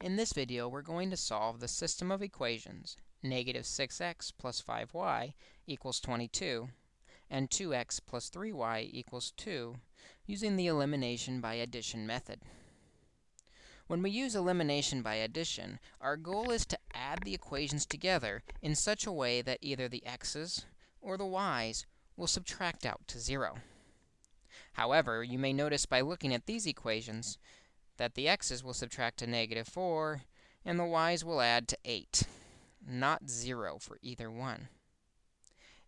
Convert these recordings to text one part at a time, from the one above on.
In this video, we're going to solve the system of equations negative 6x plus 5y equals 22 and 2x plus 3y equals 2 using the elimination by addition method. When we use elimination by addition, our goal is to add the equations together in such a way that either the x's or the y's will subtract out to 0. However, you may notice by looking at these equations that the x's will subtract to negative 4, and the y's will add to 8, not 0 for either one.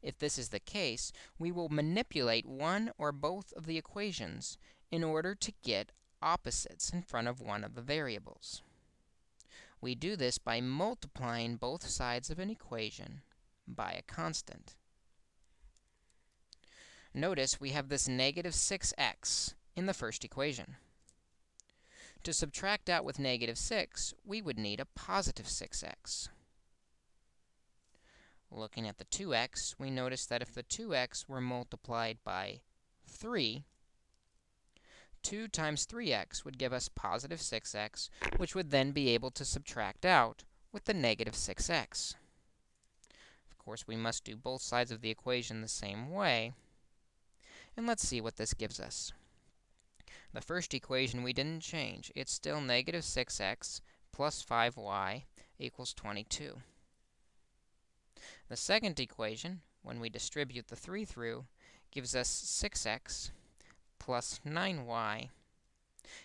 If this is the case, we will manipulate one or both of the equations in order to get opposites in front of one of the variables. We do this by multiplying both sides of an equation by a constant. Notice we have this negative 6x in the first equation. To subtract out with negative 6, we would need a positive 6x. Looking at the 2x, we notice that if the 2x were multiplied by 3, 2 times 3x would give us positive 6x, which would then be able to subtract out with the negative 6x. Of course, we must do both sides of the equation the same way. And let's see what this gives us. The first equation we didn't change. It's still negative 6x plus 5y equals 22. The second equation, when we distribute the 3 through, gives us 6x plus 9y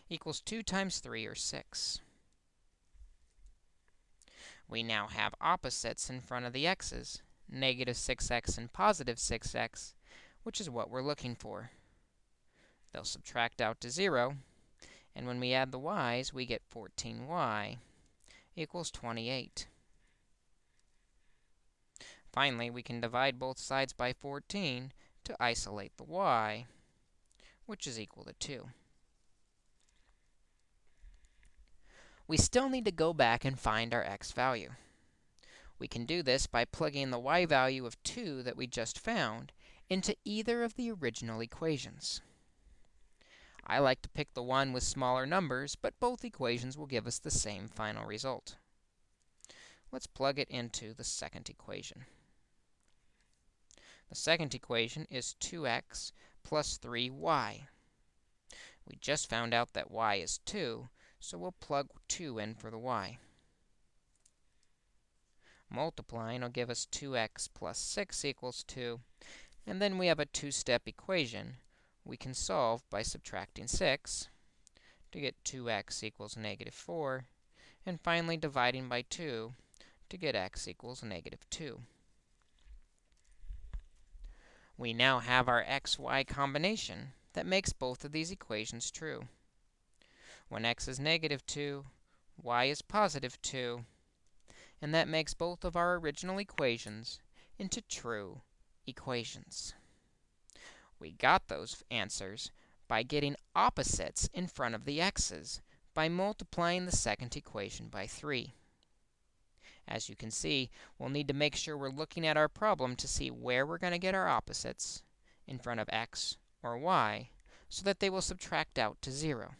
equals 2 times 3, or 6. We now have opposites in front of the x's, negative 6x and positive 6x, which is what we're looking for. They'll subtract out to 0. And when we add the y's, we get 14y equals 28. Finally, we can divide both sides by 14 to isolate the y, which is equal to 2. We still need to go back and find our x value. We can do this by plugging the y value of 2 that we just found into either of the original equations. I like to pick the one with smaller numbers, but both equations will give us the same final result. Let's plug it into the second equation. The second equation is 2x plus 3y. We just found out that y is 2, so we'll plug 2 in for the y. Multiplying will give us 2x plus 6 equals 2, and then we have a two-step equation we can solve by subtracting 6 to get 2x equals negative 4, and finally dividing by 2 to get x equals negative 2. We now have our x-y combination that makes both of these equations true. When x is negative 2, y is positive 2, and that makes both of our original equations into true equations. We got those answers by getting opposites in front of the x's by multiplying the second equation by 3. As you can see, we'll need to make sure we're looking at our problem to see where we're going to get our opposites in front of x or y so that they will subtract out to 0.